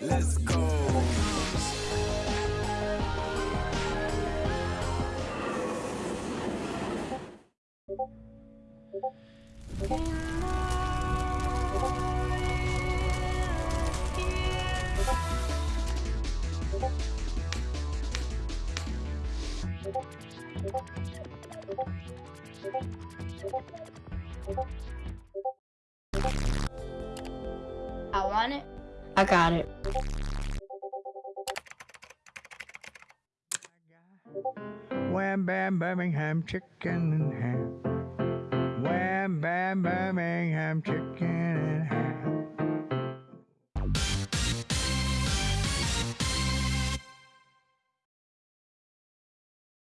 Let's go. I want it. I got it. Wham bam Birmingham chicken and ham. Birmingham chicken and ham.